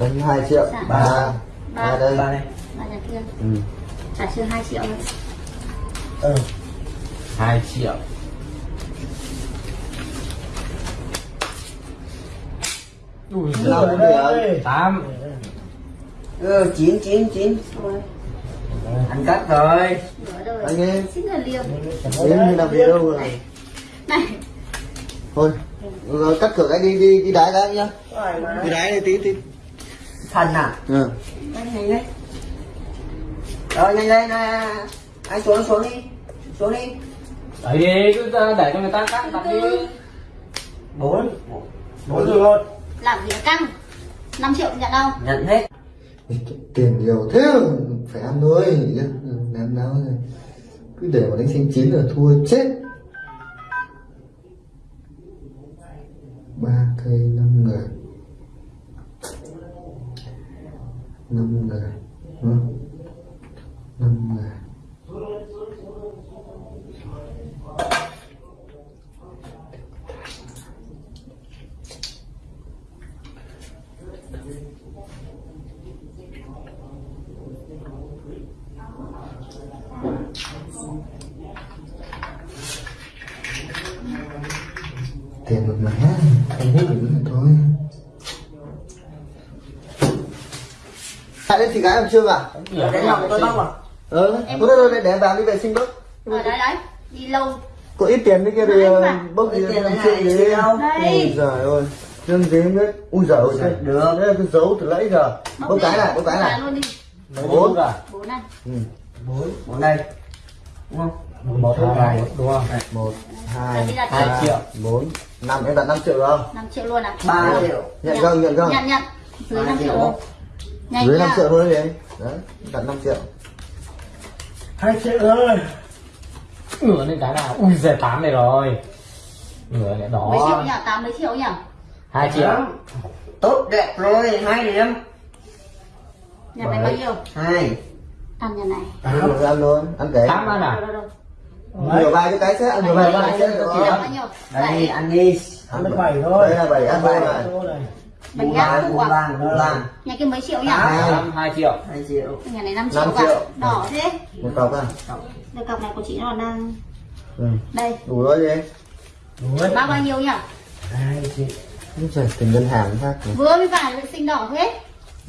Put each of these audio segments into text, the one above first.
đánh 2 triệu. Dạ. ba. Ba. ba đây. Ba này Ba nhà kia. Ừ. trả chưa 2 triệu thôi. Ừ. 2 triệu. Ui Nào, giời cũng được. 8 ừ chín chín chín. Rồi. Anh cắt rồi. Anh em xin là làm gì đâu rồi? Này. Thôi rồi cắt cửa cái đi đi đi đái cái nhá. Đi đái đi tí tí thần à? Ừ. nhanh nhanh lên rồi nhanh lên nè anh xuống xuống đi. Xuống đi. Đấy đi cứ để cho người ta cắt đặt đi. Bốn. Bốn. Rồi một làm gì căng? 5 triệu nhận đâu? Nhận hết. Tiền nhiều thế phải ăn thôi ném đáo rồi cứ để mà đánh xanh chín là thua chết. Ba cây năm người năm người ừ. năm người tiền một mẻ không hút được nữa thôi Đến thì gái em chưa à? đánh lòng tôi bóc à Ờ, thôi thôi thôi, để em vào đi vệ sinh bốc ở đấy đấy đi lâu. Có ít tiền đấy kia thì Đấy, ờ, bốc gì tiền làm này chuyện này, gì chị đâu? Đây. Ui giời ơi Chân không biết Ui giời ơi Được. Đây là cái dấu từ nãy giờ. Bốc cái này, bốc cái này. Luôn đi. Bốn. à bốn này. Ừ. bốn. Bốn đây. Đúng không? Một hai đúng không? Một, hai, Hai triệu. bốn, năm. Em đặt 5 triệu không? 5 triệu luôn à? Ba triệu. Nhận không, nhận không? nhận nhận. Dưới 5 triệu nhanh Dưới nha. 5 triệu thôi đi anh. Đấy, đặt 5 triệu. Hai triệu rồi. Ngửa lên cái nào? Ui giời 8 này rồi. Ngửa này mấy triệu đó nhỉ? 8 mấy triệu nhỉ? 2 triệu. Tốt đẹp rồi. Hai điểm. Nhà này bao nhiêu? Hai. Ăn nhà này. Ăn rồi ăn thôi, ăn cái 8 ăn à? Đâu đâu Nửa bài cho cái sẽ, nửa bài cho cái sẽ được Bao nhiêu? Đây Bảy. ăn đi. Ăn được 7 thôi. Đây là 7 ăn thôi này Gác lan không à? lan nhà kia mấy triệu nhỉ? Hai. 8 2 triệu. Hai triệu. Nhà này 5 triệu Năm cả triệu. đỏ thế. Một cọc à? đây cọc này của chị nó đang Ừ. đây. Đủ rồi đi bao bao nhiêu nhỉ? Hai triệu. Úi giời, tiền ngân hàng khác vừa mới vào vệ sinh đỏ thế.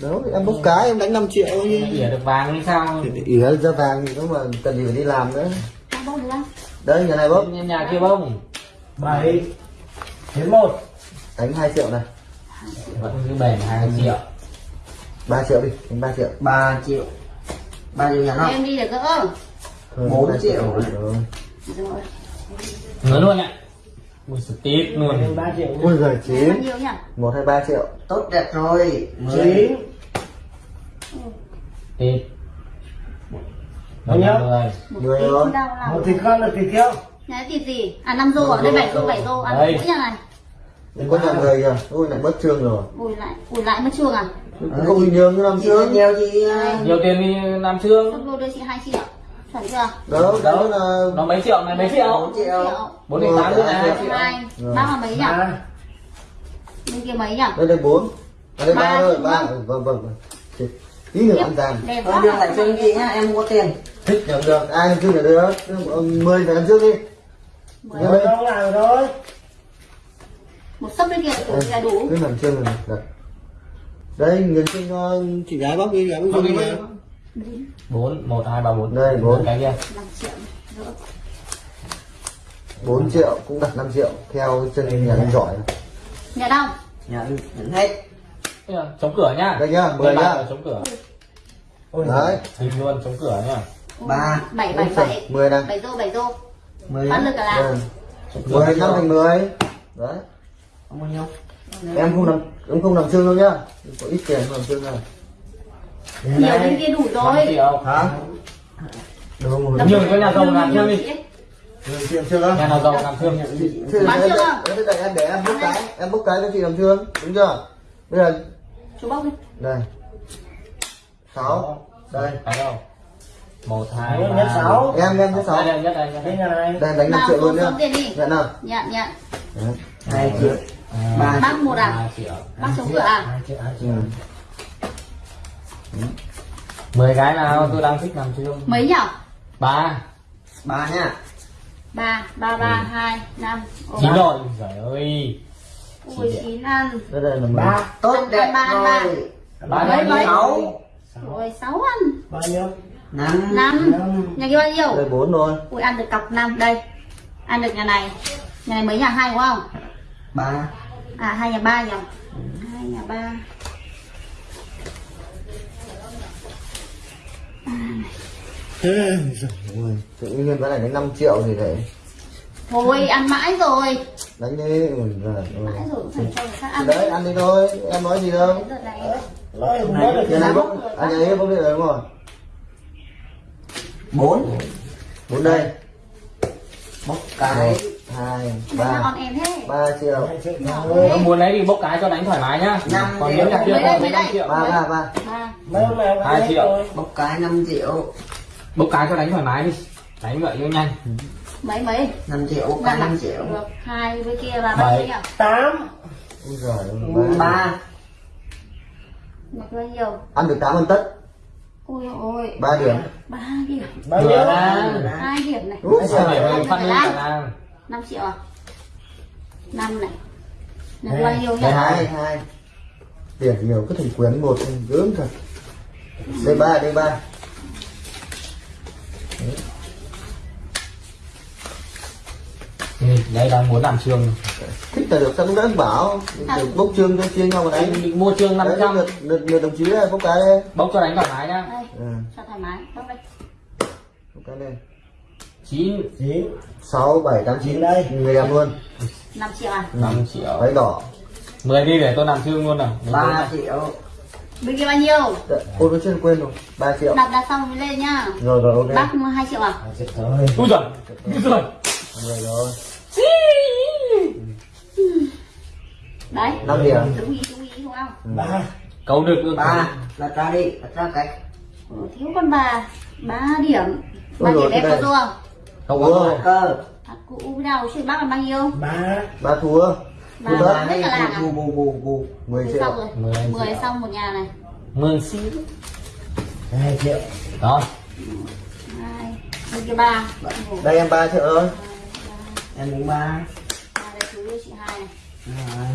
Đâu, em bốc cái em đánh 5 triệu thôi ỉa được vàng như sao? Thì ỉa ra vàng thì cũng mà cần gì phải đi làm nữa. Bao bao được không Đây, nhà này bốc. Nhà, nhà kia bông bảy. Đến một. Đánh 2 triệu này vẫn cứ bền 2 triệu. 3 triệu đi, đánh 3 triệu. Ba triệu. Ba triệu nhà nó em đi để gỡ. Hơn Bốn 3 triệu. ngửa luôn ạ. Ui giời tít luôn. Ba triệu Ui giời, bao 9 nhiêu nhỉ? 1 hay 3 triệu? Tốt đẹp rồi. Chín. Tít. Bao nhiêu? một Mười tí rồi. không đau lòng một thịt con là thịt tiêu nhà thịt gì? À năm rô ở đây bảy rô bảy rô. Ăn mỗi nhà này Có nhà người kìa, ui lại mất trương rồi. Ủi lại ủi lại mất chuông à? Không bình thường như năm chị trước nhiều chị ờ, nhiều tiền đi năm trương rô đưa chị hai triệu. Chuẩn chưa? Đâu, đó là nó mấy triệu này mấy triệu? bốn triệu. Bốn đến tám hai triệu hai bác là mấy nhỉ? Ba bên kia mấy nhỉ? Đây đây 4 Đây Ba 3 thôi, 3 không? Vâng, vâng, vâng. Thì Tí nữa ăn Thôi quá. đưa lại cho anh chị nhá em không có tiền. Thích nhận được, ai làm trước là được 10 phải làm trước đi. Mười. Không làm rồi một sấp bên kia là đủ. cứ nằm trên là đặt. Đây người xin cho chị gái bóc đi gái bóc đi bốn một hai ba bốn. Đây, bốn. cái kia. Năm triệu. Gỡ 4 triệu cũng đặt 5 triệu theo chân nhà anh giỏi. Nhà đâu? Nhận nhận hết. Là chống cửa nhá đây nhá 10 Đây nhá. là chống cửa. Đấy. Hình luôn chống cửa nhá ba. bảy bảy bảy. 10 này bảy rô bảy rô. Mười bán được cả cửa 10 năm thành 10 đấy không bao nhiêu? Em không nằm em không nằm xương đâu nhá. Có ít tiền không nằm xương nào nhiều bên kia đủ năm rồi triệu. Hả Làm nhiều có nhà giàu làm chưa? Đi? nhà nào giàu làm thương Thế Bán chưa? để- để em để em bốc cái em bốc cái cho chị làm thương đúng chưa? Bây giờ chú bốc đi. Đây. Sáu. Đây. Cái đâu? Một hai Nhất ba. sáu. Em, em nhất sáu. Đây, đây, nhất đây nhất cái đây này đánh 5 nào triệu luôn nhá. nhận nào. Nhận nhận. Đấy. hai triệu ba một à? ba chống cửa à? Ừ. mười cái nào tôi đang thích làm chương Mấy nhở? ba. Ba nha. Ba ba ba hai năm. Chín rồi. Trời ơi. Ui chín ăn. Ba tốt đẹp rồi. Ba Mấy, mấy? sáu. Ui sáu ăn. Bao nhiêu? Năm. Năm. Nhà kia bao nhiêu? đây bốn thôi. Ui ăn được cọc năm. Đây. Ăn được nhà này. Nhà này mấy nhà hai đúng không? ba À hai nhà ba nhỉ? Hai nhà ba. Tự nhiên cái này đến 5 triệu thì phải Thôi ăn mãi rồi. Đánh đi. Mãi rồi cũng phải cho ăn. Đấy ăn đi thôi. Em nói gì đâu. Giờ này nói không nói được nhà này bốc à nhà ấy bốc điện rồi đúng không? Bốn. Bốn đây. Một cái hai Ba ba ba triệu. Triệu. Nếu muốn lấy thì bốc cái cho đánh thoải mái nhá. Năm còn nếu còn mấy năm đây? triệu ba ba ba. Ba. Mấy hôm nào Hai triệu. một cái năm triệu. Bốc cái cho đánh thoải mái đi. Đánh vậy cho nhanh. Mấy mấy? Năm triệu một cái năm triệu. Hai với kia là Bảy. bao nhiêu tám. Ui giời ơi, ba. Ba. Nhiêu? ăn được tám ăn tất. Ôi ôi. Ba điểm. Ba điểm. Bao Vừa nhiêu ra hai điểm này. Úi sao giời ơi. phát lên cả 5 triệu à? 5 này. Là bao nhiêu nhá hai hai. Tiền nhiều cứ thành quyến một dưỡng thật đây ba đây ba. Ừ, đây đang muốn làm trường. Thích là được sao cũng đã bảo. À. Được bốc trường cho chia nhau mà đánh. mình mua trương 500 lượt, lượt, lượt đồng chí bốc cái bốc cho đánh thoải mái nhá. Ừ. cho thoải mái. Bốc đây bốc cái lên. 9 9 6 7 8 9 đây. Người đẹp luôn. 5 triệu à? 5 triệu. Váy đỏ. 10 đi để tôi làm thương luôn nào. 3 triệu. Bên kia bao nhiêu? Ôi nó chưa quên rồi. 3 triệu. Đặt đặt xong lên nhá. Rồi rồi ok. Bác 2 triệu à? 2 triệu thôi. Úi giời Úi giời. Rồi. Rồi Đấy. 5 điểm Đúng ý đúng ý đúng không? Ừ. 3 Câu được luôn 3 Đặt ra đi Đặt ra cái. Thiếu con bà. 3 điểm. 3 điểm em có đúng? Có cơ À, cụ đầu chuyện bác là bao nhiêu? ba ba thua Ba Thua hết cả làng à? bù bù bù bù 10 Mười triệu. rồi. Mười anh 10 triệu. xong một nhà này. Mương xí hai triệu. Đó. Hai ba. Đây em ba triệu thôi em muốn ba. Chị hai này. Rồi.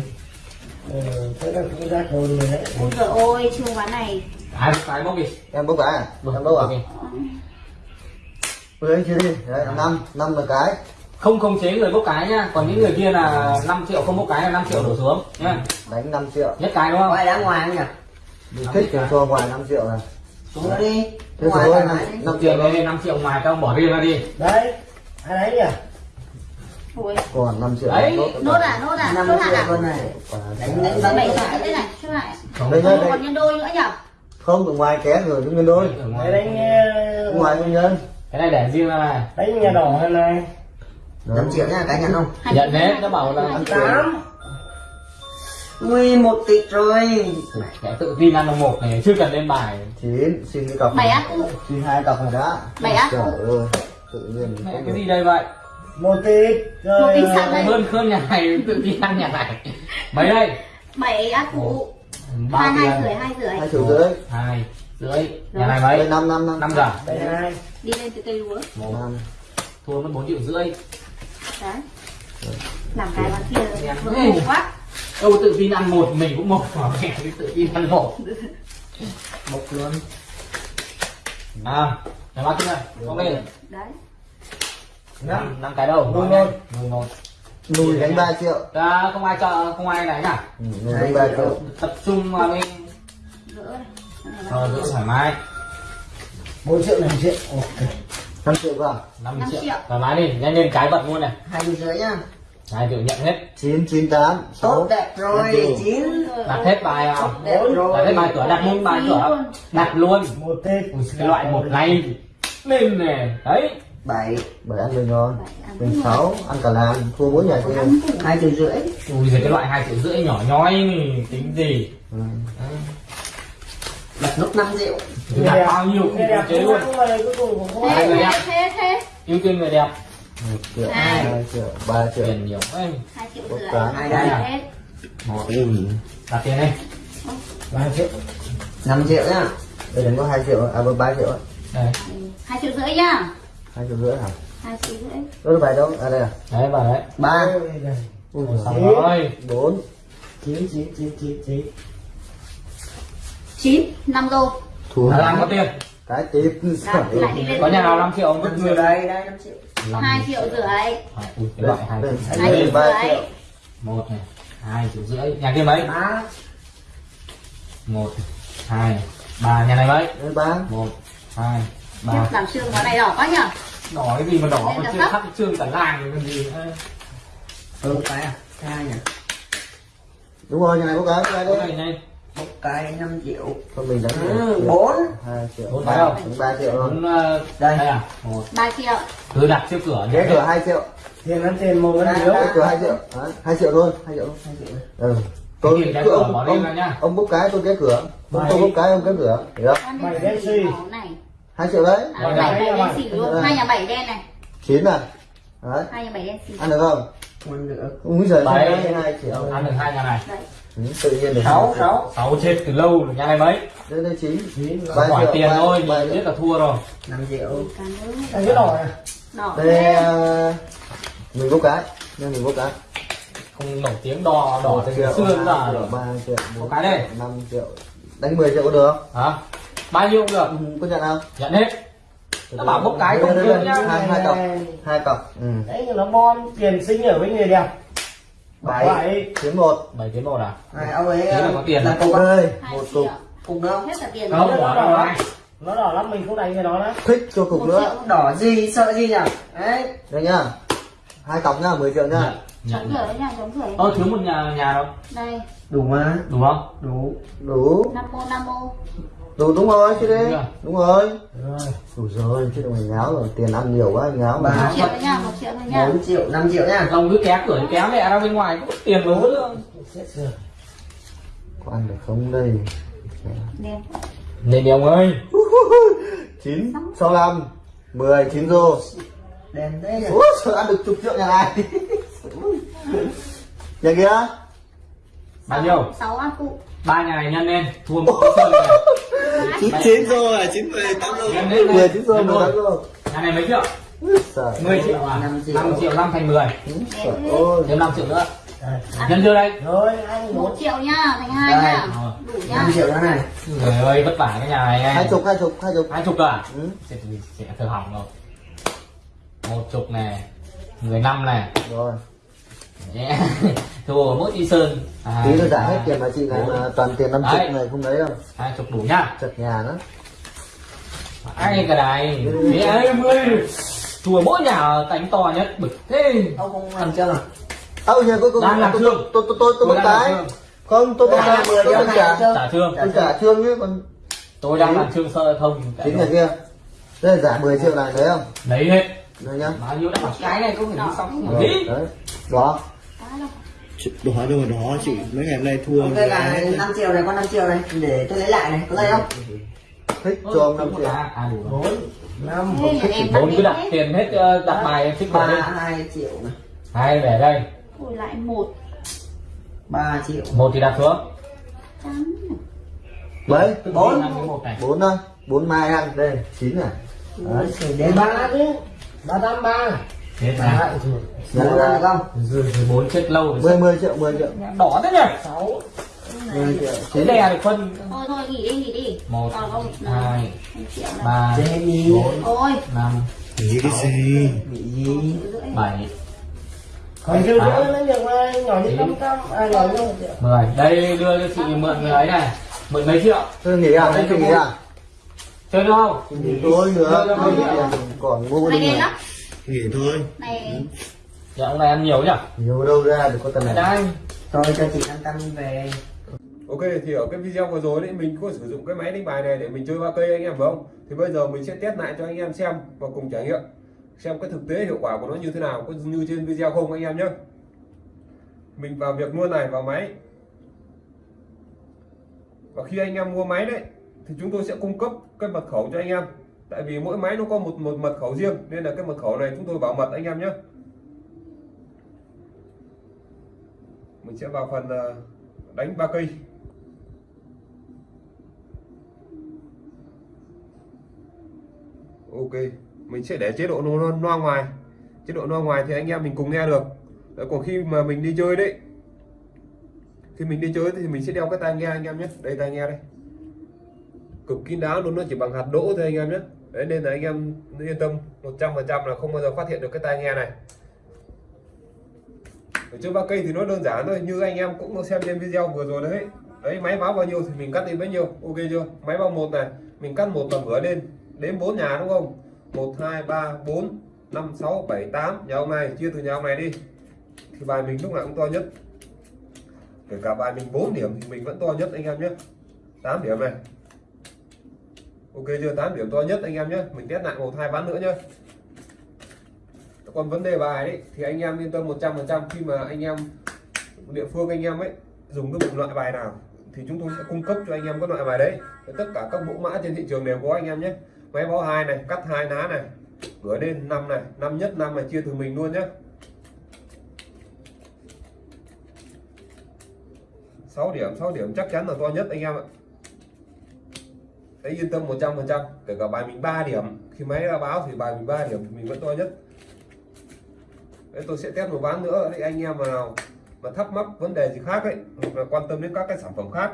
ừ, thế là cũng ra rồi rồi đấy. Ôi trời ơi trường quán này. Ai cái bốc đi? Em bốc cái à? Em bốc à anh chia đi. Đấy năm năm là cái. Không khống chế người bốc cái nhá. Còn những người kia là 5 triệu không bốc cái là 5 triệu đổ xuống nhá. Đánh 5 triệu. Nhất cái đúng không? quay đá ngoài không nhỉ? Đi thích cho ngoài 5 triệu này. Xuống đi. Thế ngoài đi. năm 5 triệu đây 5 triệu ngoài các ông bỏ riêng ra đi. Đấy. Ai đấy nhỉ? Ôi còn 5 triệu Đấy, nốt à nốt à năm nốt triệu à con này đánh đánh bảy đánh triệu thế này chút lại đây còn đây. Còn nhân đôi nữa nhở không ở ngoài ké rồi những nhân đôi. Đấy đánh ở ngoài nhân Cái này để riêng ra này. Đánh nhà đỏ hay này năm triệu nha cái nhận không? Nhận hai nó bảo là tám. Ui một tỷ rồi. Cái tự tin ăn một này chưa cần lên bài. Chín xin cái cọc bảy á xin hai cọc này đã. Bảy á? trời ơi tự nhiên. Mẹ có cái được. gì đây vậy? một tỷ rồi. Một tỷ ờ, sẵn đây. Hơn hơn nhà này tự tin ăn nhà này. Mấy đây? bảy ác cụ Bao hai rưỡi hai rưỡi. Hai rưỡi. Hai rưỡi. Nhà này mấy? năm năm năm. Năm giờ. Đây hai đi lên từ cây lúa năm Thua mất 4 triệu rưỡi. Đấy. Làm cái bán kia ngộ quá. Đâu tự tin ăn một mình cũng một mà mẹ tự tin ăn một. Một luôn. À Nhà bác kia Có lên đấy. Năm năm cái đâu Nuôi luôn. Nuôi một. Nuôi đánh ba triệu. À, không ai cho không ai này ừ, nuôi đánh ba triệu. Tập trung vào bên gỡ này thoải mái bốn triệu năm triệu ok. Năm triệu vào năm triệu. triệu. thoải mái đi nhanh lên cái vật luôn này. Hai mươi rưỡi nhá. Hai triệu nhận hết. Chín chín tám tốt đẹp rồi chín. Đặt hết bài đẹp đặt hết bài cửa đặt luôn bài cửa. đặt luôn. Một cái loại một này lên này đấy. Bảy. Bảy ăn mình ngon mình sáu ăn cả làng. Thua mỗi nhà kia. hai triệu rưỡi. Ui giời cái loại hai triệu rưỡi nhỏ nhoi. Tính gì? Ừ. đặt nốt năm triệu đặt bao nhiêu khống đẹp chế cũng luôn. cũng thế người thế đẹp. thế thế ưu tiên người đẹp. Một triệu Hai. hai triệu ba triệu. Tiền nhiều ấy hai triệu Một rưỡi. cái. Hai đây. À? hết đặt tiền đi. Ba triệu. Năm triệu nhá. Đây đánh có 2 triệu à ba triệu. Ạ. đây. Hai triệu rưỡi nhá. Hai triệu rưỡi hả? Hai triệu rưỡi. Đôi bài đâu? À đây à. Đấy vào đấy. Ba. Ôi, đây. Rồi. Bốn. Chín chín chín chín chín chín năm đô thua. Là làm có tiền. Cái tiếp có nhà nào 5 triệu không vứt người đây đây. Năm triệu Năm- hai triệu. rưỡi loại hai đây, triệu rưỡi một này hai triệu rưỡi. Nhà kia mấy? Ba. Một hai ba. Nhà này mấy? Đây ba. Một hai ba. Tiếp làm xương vào này đỏ quá nhở? Đỏ cái gì mà đỏ? Mà chưa thắp xương cả làng rồi còn gì nữa. ừ. Cái à? Cái hai nhỉ? Đúng rồi nhà này có cái cái cái đấy này này một cái 5 triệu. Con mình đánh ừ, bốn. Hai triệu. Bốn ba phải không? đánh ba triệu rồi bốn ờ, Đây. đây à? Một. Ba triệu. Cứ đặt trước cửa cái cửa hai triệu. Tiền ăn tiền một cái cái cửa hai triệu. Đấy, hai triệu thôi. Hai triệu thôi. Hai triệu ừ. Tôi cái cửa ông ông, ra nhá. ông bốc cái tôi cái cửa. Ông tôi bốc cái ông cái cửa. Hiểu không? Bảy đen xì. hai triệu đấy. À, Bảy bảy đen. bảy đen xì luôn. Hai nhà bảy đen này. Chín à? Đấy. Hai nhà bảy đen xì. Ăn được không còn nữa Úi giời Bảy. hai triệu. Ăn được hai nhà này. Ừ, tự nhiên được sáu sáu. Sáu chết từ lâu rồi nhà này mấy? Đây đây chín. Chín. Triệu, tiền thôi triệu. biết là thua rồi. Năm triệu. Cảm ơn. Đây cái đỏ này đỏ đây à, mình bốc cái. Nên mình bốc cái. Không nổi tiếng đỏ đỏ từ xưa rồi. ba triệu bốn cái đây. năm triệu. Đánh 10 triệu có được không? Hả? Bao nhiêu cũng được. Ừ, có nhận không? Nhận hết nó bảo bốc cái không? được nhá hai hai cọc. Hai cọc. Ừ. đấy nhưng nó bon tiền sinh ở với người đẹp. Bảy. chiến một. Bảy tiến một à? Này ông ấy Thế là có tiền là cục ơi. Một cục. cục nữa không hết cả tiền. Không đâu này nó đỏ lắm mình không đánh cái nó đó thích cho cục nữa. đỏ gì sợ gì nhỉ? Đấy. Đây nhá. Hai cọc nhá 10 triệu nhá. Chống cửa đấy nha chống cửa ơ thiếu một nhà nhà đâu? Đây. Đủ mà. Đủ không? Đủ. Đủ. Năm ô năm ô đủ đúng rồi chứ đi Đúng rồi. đúng rồi. Rồi đủ rồi chứ đừng ngáo rồi tiền ăn nhiều quá ngáo Ba. một mà triệu đấy nha một triệu thôi nha. Bốn triệu năm triệu nha. Ông cứ ké cửa ké mẹ ra bên ngoài có tiền mà xét sửa có ăn được không đây? Đen ông ơi. Chín sáu năm mười chín rô. Đèn thế nhỉ? Úi, sao ăn được chục triệu nhà này? Nhà kia. Bao nhiêu? Sáu ăn cụ ba nhà này nhân lên thua một này chín chín rồi chín mười tám lên mười chín Nhân mười tám rô nhà này mấy triệu? Trời 10 triệu à Năm triệu. 5 triệu 5 thành 10 Trời ơi. Thêm 5 triệu nữa. Nhân chưa đây. Rồi anh một triệu nha thành hai Rồi. đủ nha. Năm triệu nữa này. Người ơi vất vả cái nhà này hai chục hai chục hai chục. Hai chục à? Ừ. sẽ sẽ thở hỏng rồi. Một chục này. Mười năm này. Rồi Yeah. thua mỗi đi sơn. À, tí nữa trả hết tiền mà chị này mà toàn tiền năm chục này không lấy đâu. Hai chục đủ nhá chật nhà nữa ai cái này? Thế em ơi. Chùa mỗi nhà đánh to nhất bực thế. Ông không làm chưa à âu nhà cuối cùng Đang làm tôi trương. tôi tôi tôi tôi Tôi bốc cái. không tôi bốc Đang cái. mười tôi không trả trả trương tôi trả trương chứ còn tôi đang làm trương sơ thông chín nhà kia. Đây là giả 10 triệu này thấy không? Lấy hết. Đây nhá. Bao nhiêu đã cái này cũng phải đi xong rồi, đi. Đấy đó. Đó đâu mà đó chị mấy ngày hôm nay thua ok là năm triệu này con năm triệu này để tôi lấy lại này có đây không? Thích cho ông năm triệu. à, à đủ rồi. bốn năm. Em bốn cứ đặt tiền hết ờ, đặt bài thích vào ba đi. hai triệu này hai để đây. Ôi lại một. Ba triệu. Một thì đặt xuống. Trăm mấy Bốn. bốn. thôi bốn mai ăn đây chín này. Đấy. đến ba chứ ba tám ba năm được ra không? thì bốn chết lâu rồi mười mười triệu mười triệu. Đỏ thế nhỉ? Sáu. Mười triệu. Cái chín đè được phân. Thôi thôi nghỉ đi nghỉ đi. Một không hai ba. bốn ôi. năm nghĩ cái gì gì? rưỡi bảy. Còn chưa nữa nó được mà nhỏ như năm trăm à nhỏ như một triệu. Mười. Đây đưa cho chị mượn người ấy này. Mượn mấy triệu? Tôi nghỉ à tôi nghỉ à. Chơi được không? Nghỉ tôi nữa nghỉ còn mua đen lắm nghỉ thôi này dạ ông này ăn nhiều nhỉ nhiều đâu ra được có tầm này đây tôi cho chị năm trăm về Ok thì ở cái video vừa rồi đấy mình có sử dụng cái máy đánh bài này để mình chơi ba cây anh em phải không? Thì bây giờ mình sẽ test lại cho anh em xem và cùng trải nghiệm xem cái thực tế hiệu quả của nó như thế nào có như trên video không anh em nhé. Mình vào việc luôn này vào máy. Và khi anh em mua máy đấy thì chúng tôi sẽ cung cấp cái mật khẩu cho anh em. Tại vì mỗi máy nó có một một mật khẩu riêng nên là cái mật khẩu này chúng tôi bảo mật anh em nhé. Mình sẽ vào phần ờ, đánh ba cây. Ok mình sẽ để chế độ nó loa ngoài. Chế độ loa ngoài thì anh em mình cùng nghe được. Đấy, còn khi mà mình đi chơi đấy khi mình đi chơi thì mình sẽ đeo cái tai nghe anh em nhé. Đây tai nghe đây. Cực kín đáo luôn nó chỉ bằng hạt đỗ thôi anh em nhé đấy, nên là anh em yên tâm 100% là không bao giờ phát hiện được cái tai nghe này. Ở trên ba cây thì nó đơn giản thôi, như anh em cũng xem trên video vừa rồi đấy. Đấy, máy báo bao nhiêu thì mình cắt đi bấy nhiêu, ok chưa? Máy báo một này, mình cắt một tầm ngửa lên, đến bốn nhà đúng không? Một, hai, ba, bốn, năm, sáu, bảy, tám. Nhà ông này, chia từ nhà ông này đi. Thì bài mình lúc nào cũng to nhất. Kể cả bài mình 4 điểm thì mình vẫn to nhất, anh em nhé. 8 điểm này ok, chưa 8 điểm to nhất anh em nhé mình test lại một, hai ván nữa nhé còn vấn đề bài đấy thì anh em yên tâm 100% khi mà anh em, địa phương anh em ấy, dùng cái bộ loại bài nào, thì chúng tôi sẽ cung cấp cho anh em các loại bài đấy. Tất cả các mẫu mã trên thị trường đều có anh em nhé. Máy báo hai này, cắt hai ná này, cửa lên năm này, năm nhất năm này, chia từ mình luôn nhé. 6 điểm 6 điểm chắc chắn là to nhất anh em ạ đấy, yên tâm 100% kể cả bài mình 3 điểm. Khi máy ra báo thì bài mình 3 điểm thì mình vẫn to nhất. Đấy, tôi sẽ test một ván nữa. Đấy, anh em nào mà thắc mắc vấn đề gì khác ấy, hoặc là quan tâm đến các cái sản phẩm khác,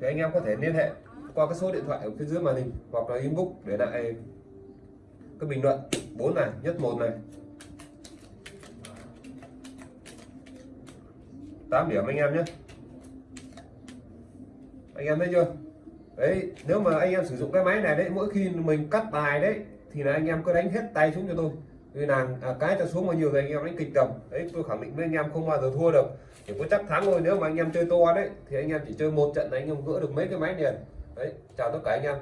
thì anh em có thể liên hệ qua cái số điện thoại ở phía dưới màn hình, hoặc là inbox để lại cái bình luận 4 này, nhất một này. 8 điểm anh em nhé. Anh em thấy chưa? Đấy nếu mà anh em sử dụng cái máy này đấy mỗi khi mình cắt bài đấy thì là anh em cứ đánh hết tay xuống cho tôi. Vì nàng à, cái cho xuống bao nhiêu thì anh em đánh kịch tầm đấy tôi khẳng định với anh em không bao giờ thua được. Chỉ có chắc thắng thôi nếu mà anh em chơi to đấy thì anh em chỉ chơi một trận là anh em gỡ được mấy cái máy liền. Đấy chào tất cả anh em.